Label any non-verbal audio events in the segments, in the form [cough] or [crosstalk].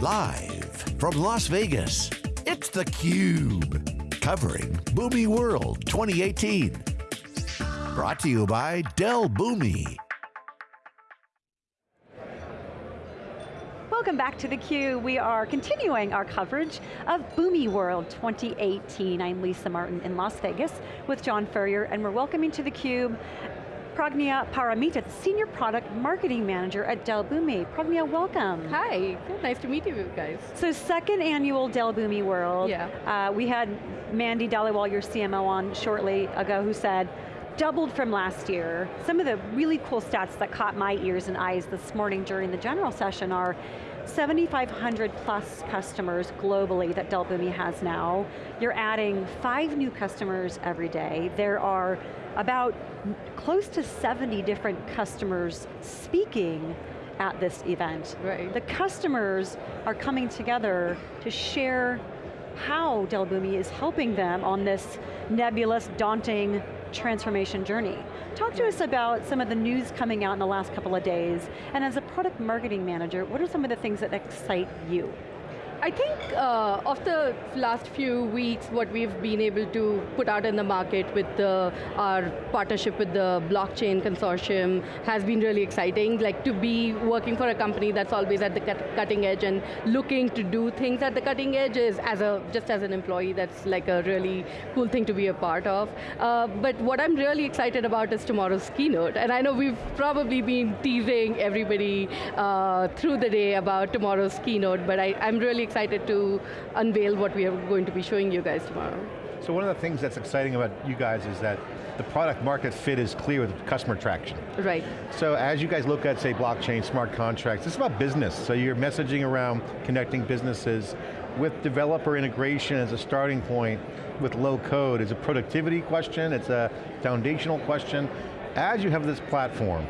Live from Las Vegas, it's theCUBE. Covering Boomi World 2018. Brought to you by Dell Boomi. Welcome back to theCUBE. We are continuing our coverage of Boomi World 2018. I'm Lisa Martin in Las Vegas with John Furrier, and we're welcoming to theCUBE Pragnya Paramita, the Senior Product Marketing Manager at Dell Boomi. Pragnya, welcome. Hi, Good, nice to meet you guys. So second annual Dell Boomi World. Yeah. Uh, we had Mandy Dhaliwal, your CMO, on shortly ago who said, doubled from last year. Some of the really cool stats that caught my ears and eyes this morning during the general session are 7,500 plus customers globally that Dell Boomi has now. You're adding five new customers every day. There are about close to 70 different customers speaking at this event. Right. The customers are coming together to share how Dell Boomi is helping them on this nebulous, daunting transformation journey. Talk to us about some of the news coming out in the last couple of days, and as a product marketing manager, what are some of the things that excite you? I think uh, of the last few weeks, what we've been able to put out in the market with the, our partnership with the blockchain consortium has been really exciting. Like to be working for a company that's always at the cutting edge and looking to do things at the cutting edge is, as a, just as an employee, that's like a really cool thing to be a part of. Uh, but what I'm really excited about is tomorrow's keynote. And I know we've probably been teasing everybody uh, through the day about tomorrow's keynote, but I, I'm really excited to unveil what we are going to be showing you guys tomorrow. So one of the things that's exciting about you guys is that the product market fit is clear with customer traction. Right. So as you guys look at, say, blockchain, smart contracts, it's about business. So you're messaging around connecting businesses with developer integration as a starting point with low code. It's a productivity question, it's a foundational question. As you have this platform,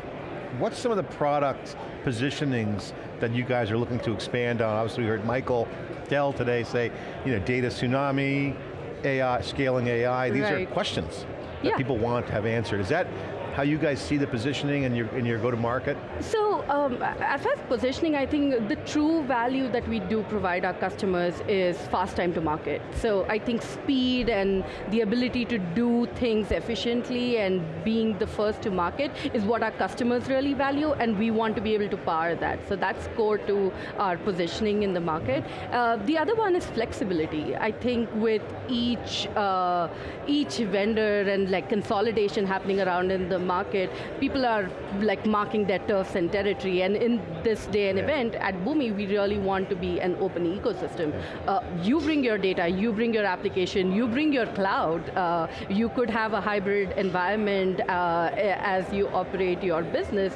what's some of the product positionings that you guys are looking to expand on? Obviously we heard Michael Dell today say, you know, data tsunami, AI, scaling AI, these right. are questions that yeah. people want to have answered. Is that how you guys see the positioning in your, your go-to-market? So, um, as far as positioning, I think the true value that we do provide our customers is fast time to market. So I think speed and the ability to do things efficiently and being the first to market is what our customers really value and we want to be able to power that. So that's core to our positioning in the market. Uh, the other one is flexibility. I think with each, uh, each vendor and like consolidation happening around in the market, people are like marking their turfs and territory, and in this day and yeah. event, at Boomi, we really want to be an open ecosystem. Uh, you bring your data, you bring your application, you bring your cloud, uh, you could have a hybrid environment uh, as you operate your business,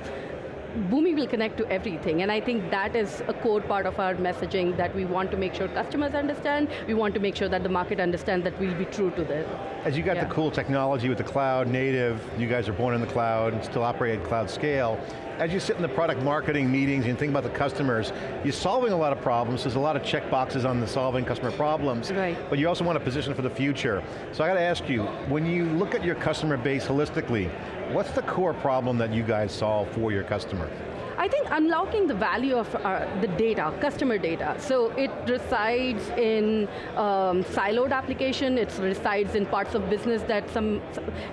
Boomi will connect to everything, and I think that is a core part of our messaging that we want to make sure customers understand, we want to make sure that the market understands that we'll be true to this. As you got yeah. the cool technology with the cloud, native, you guys are born in the cloud, and still operate at cloud scale, as you sit in the product marketing meetings and think about the customers, you're solving a lot of problems, there's a lot of check boxes on the solving customer problems, right. but you also want to position for the future. So I got to ask you, when you look at your customer base holistically, what's the core problem that you guys solve for your customer? I think unlocking the value of uh, the data, customer data. So it resides in um, siloed application, it resides in parts of business that some,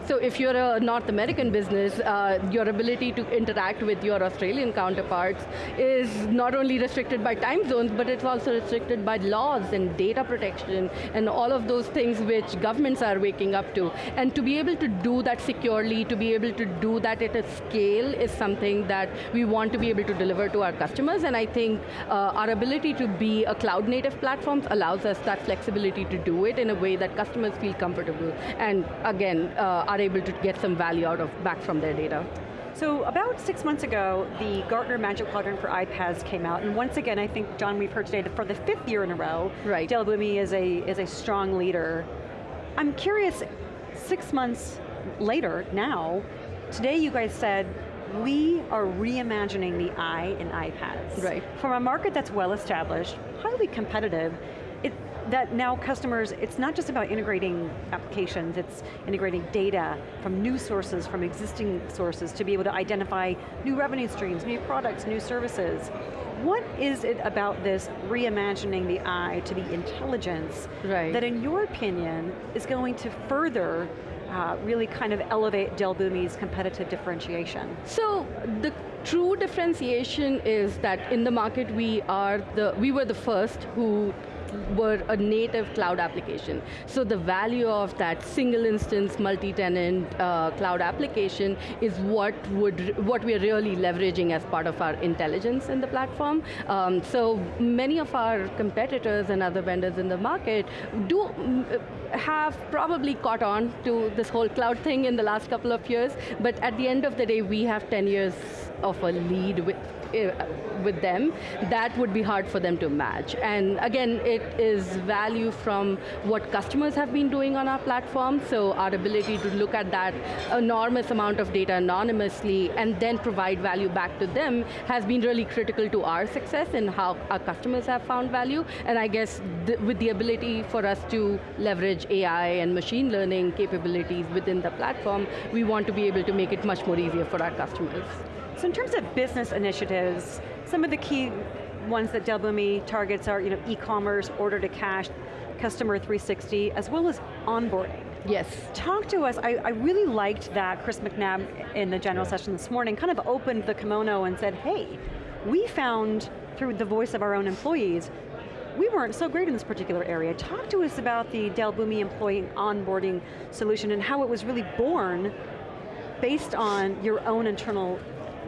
so if you're a North American business, uh, your ability to interact with your Australian counterparts is not only restricted by time zones, but it's also restricted by laws and data protection and all of those things which governments are waking up to. And to be able to do that securely, to be able to do that at a scale is something that we want to to be able to deliver to our customers, and I think uh, our ability to be a cloud native platform allows us that flexibility to do it in a way that customers feel comfortable, and again, uh, are able to get some value out of back from their data. So about six months ago, the Gartner Magic Quadrant for iPaaS came out, and once again, I think, John, we've heard today that for the fifth year in a row, right. Dell Boomi is a, is a strong leader. I'm curious, six months later, now, today you guys said we are reimagining the I in iPaaS. Right. From a market that's well established, highly competitive, it, that now customers, it's not just about integrating applications, it's integrating data from new sources, from existing sources to be able to identify new revenue streams, new products, new services. What is it about this reimagining the eye to the intelligence right. that in your opinion is going to further uh, really kind of elevate Dell Boomi's competitive differentiation? So the true differentiation is that in the market we are the, we were the first who were a native cloud application. So the value of that single instance, multi-tenant uh, cloud application is what would what we're really leveraging as part of our intelligence in the platform. Um, so many of our competitors and other vendors in the market do have probably caught on to this whole cloud thing in the last couple of years, but at the end of the day, we have 10 years of a lead with uh, with them, that would be hard for them to match. And again, it is value from what customers have been doing on our platform, so our ability to look at that enormous amount of data anonymously and then provide value back to them has been really critical to our success and how our customers have found value. And I guess th with the ability for us to leverage AI and machine learning capabilities within the platform, we want to be able to make it much more easier for our customers. So in terms of business initiatives, some of the key ones that Boomi targets are you know, e-commerce, order to cash, customer 360, as well as onboarding. Yes. Talk to us, I, I, really liked that Chris McNabb in the general session this morning kind of opened the kimono and said, hey, we found through the voice of our own employees, we weren't so great in this particular area. Talk to us about the Dell Boomi employee onboarding solution and how it was really born based on your own internal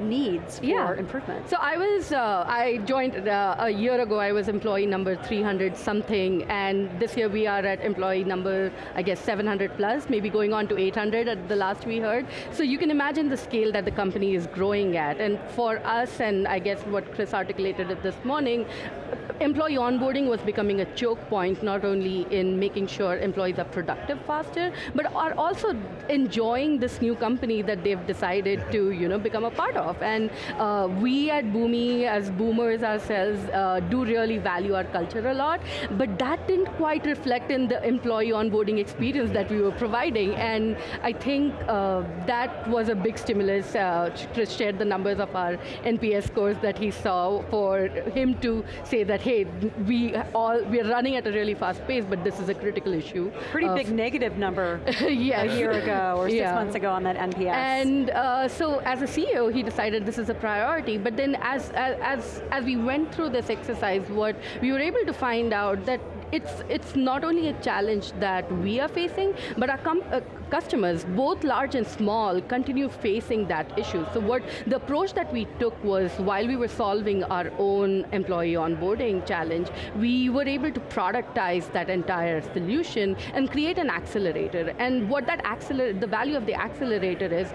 needs for improvement. So I was, uh, I joined uh, a year ago, I was employee number 300 something, and this year we are at employee number, I guess 700 plus, maybe going on to 800 at the last we heard. So you can imagine the scale that the company is growing at, and for us, and I guess what Chris articulated this morning, employee onboarding was becoming a choke point, not only in making sure employees are productive faster, but are also enjoying this new company that they've decided to you know, become a part of. And uh, we at Boomi, as boomers ourselves, uh, do really value our culture a lot, but that didn't quite reflect in the employee onboarding experience that we were providing. And I think uh, that was a big stimulus. Uh, Chris shared the numbers of our NPS scores that he saw for him to say that, hey, we all, we're running at a really fast pace, but this is a critical issue. Pretty big negative number [laughs] yes. a year ago or six yeah. months ago on that NPS. And uh, so as a CEO, he decided this is a priority, but then as, as, as we went through this exercise, what we were able to find out that it's, it's not only a challenge that we are facing, but our uh, customers, both large and small, continue facing that issue. So what the approach that we took was while we were solving our own employee onboarding challenge, we were able to productize that entire solution and create an accelerator. And what that accelerator, the value of the accelerator is,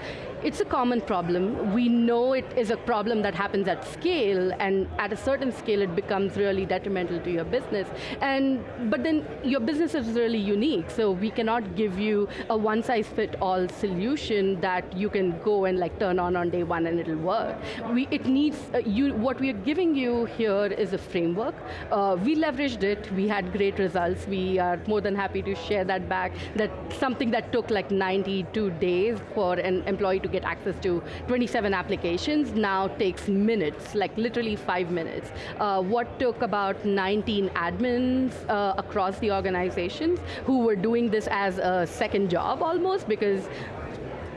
it's a common problem. We know it is a problem that happens at scale, and at a certain scale it becomes really detrimental to your business. And But then your business is really unique, so we cannot give you a one-size-fit-all solution that you can go and like turn on on day one and it'll work. We, it needs, uh, you, what we are giving you here is a framework. Uh, we leveraged it, we had great results, we are more than happy to share that back, that something that took like 92 days for an employee to get access to 27 applications now takes minutes, like literally five minutes. Uh, what took about 19 admins uh, across the organizations who were doing this as a second job almost because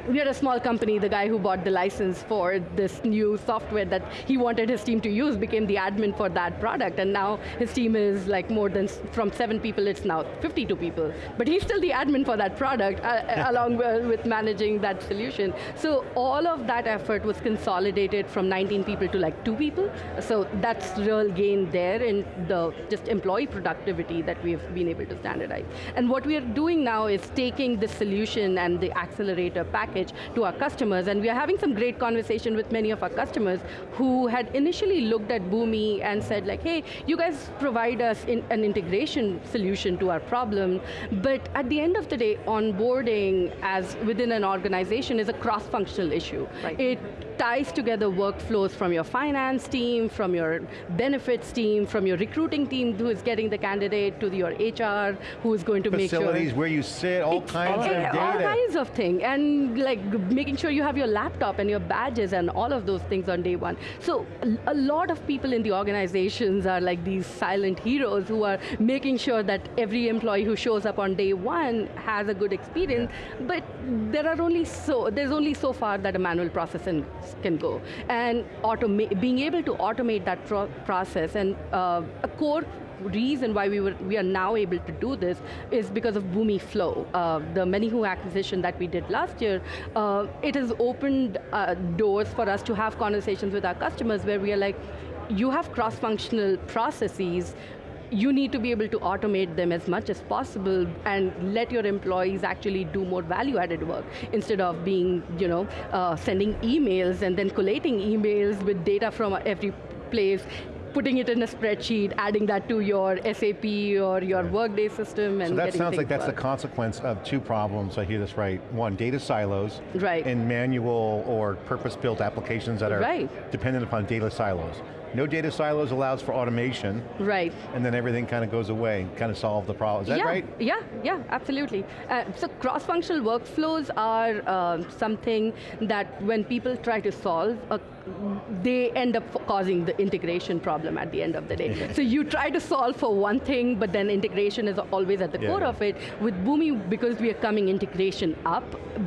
we are a small company, the guy who bought the license for this new software that he wanted his team to use became the admin for that product, and now his team is like more than, from seven people, it's now 52 people. But he's still the admin for that product, uh, [laughs] along with managing that solution. So all of that effort was consolidated from 19 people to like two people, so that's real gain there in the just employee productivity that we've been able to standardize. And what we are doing now is taking the solution and the accelerator package package to our customers, and we are having some great conversation with many of our customers who had initially looked at Boomi and said like, hey, you guys provide us in an integration solution to our problem, but at the end of the day, onboarding as within an organization is a cross-functional issue. Right. It ties together workflows from your finance team, from your benefits team, from your recruiting team who is getting the candidate, to your HR who is going to make sure. Facilities, where you sit, all kinds of data. All kinds of things, and like making sure you have your laptop and your badges and all of those things on day one. So a lot of people in the organizations are like these silent heroes who are making sure that every employee who shows up on day one has a good experience, yeah. but there are only so, there's only so far that a manual process can go. And being able to automate that pro process and uh, a core reason why we, were, we are now able to do this is because of Boomi Flow. Uh, the ManyWho acquisition that we did last year, uh, it has opened uh, doors for us to have conversations with our customers where we are like, you have cross-functional processes, you need to be able to automate them as much as possible and let your employees actually do more value-added work instead of being, you know, uh, sending emails and then collating emails with data from every place putting it in a spreadsheet, adding that to your SAP or your Workday system and So that sounds like that's work. the consequence of two problems, I hear this right. One, data silos. Right. In manual or purpose-built applications that are right. dependent upon data silos. No data silos allows for automation. Right. And then everything kind of goes away, kind of solve the problem. Is that yeah, right? Yeah, yeah, absolutely. Uh, so cross-functional workflows are uh, something that when people try to solve, uh, they end up causing the integration problem at the end of the day. so you try to solve for one thing, but then integration is always at the yeah. core of it. With Boomi, because we are coming integration up,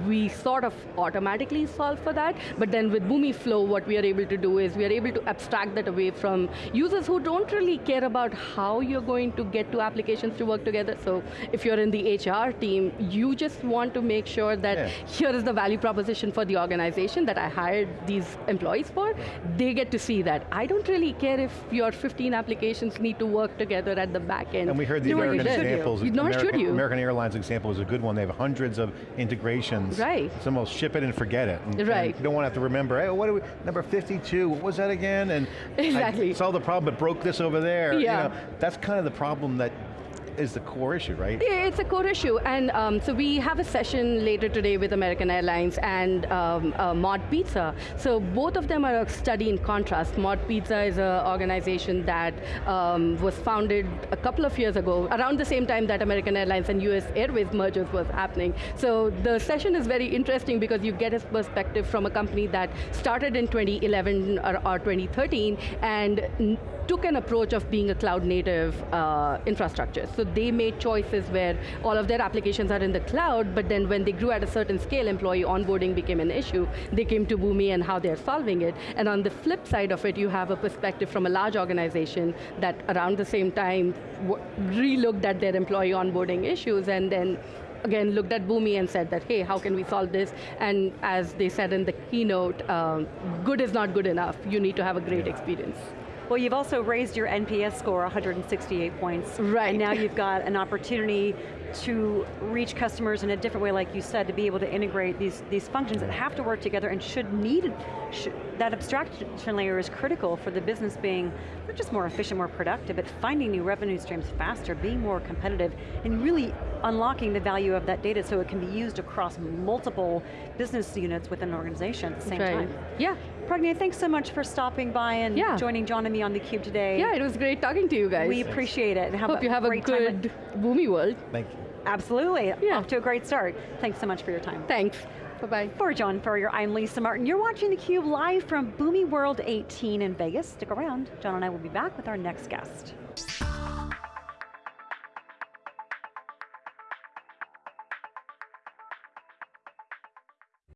we sort of automatically solve for that, but then with Boomi Flow, what we are able to do is we are able to abstract that away from users who don't really care about how you're going to get two applications to work together. So if you're in the HR team, you just want to make sure that yeah. here is the value proposition for the organization that I hired these employees for. They get to see that. I don't really care if your 15 applications need to work together at the back end. And we heard the American examples. You. Nor American, should you. American Airlines example is a good one. They have hundreds of integrations. Right. It's almost ship it and forget it. And, right. And you don't want to have to remember, hey, what do we, number 52, what was that again? And exactly. I solved the problem but broke this over there. Yeah. You know, that's kind of the problem that is the core issue, right? Yeah, it's a core issue, and um, so we have a session later today with American Airlines and um, uh, Mod Pizza. So both of them are a study in contrast. Mod Pizza is an organization that um, was founded a couple of years ago, around the same time that American Airlines and US Airways mergers was happening. So the session is very interesting because you get a perspective from a company that started in 2011 or, or 2013 and took an approach of being a cloud native uh, infrastructure. So they made choices where all of their applications are in the cloud, but then when they grew at a certain scale, employee onboarding became an issue. They came to Boomi and how they're solving it. And on the flip side of it, you have a perspective from a large organization that around the same time re-looked at their employee onboarding issues and then again looked at Boomi and said that, hey, how can we solve this? And as they said in the keynote, um, good is not good enough. You need to have a great experience. Well, you've also raised your NPS score 168 points. Right. And now you've got an opportunity to reach customers in a different way, like you said, to be able to integrate these, these functions that have to work together and should need, should, that abstraction layer is critical for the business being not just more efficient, more productive, but finding new revenue streams faster, being more competitive, and really unlocking the value of that data so it can be used across multiple business units within an organization at the same right. time. Yeah. Pragnya, thanks so much for stopping by and yeah. joining John and me on theCUBE today. Yeah, it was great talking to you guys. We appreciate it. Hope a you have a good Boomi world. Thank you. Absolutely, yeah. off to a great start. Thanks so much for your time. Thanks. Bye-bye. For John Furrier, I'm Lisa Martin. You're watching theCUBE live from Boomi World 18 in Vegas. Stick around. John and I will be back with our next guest.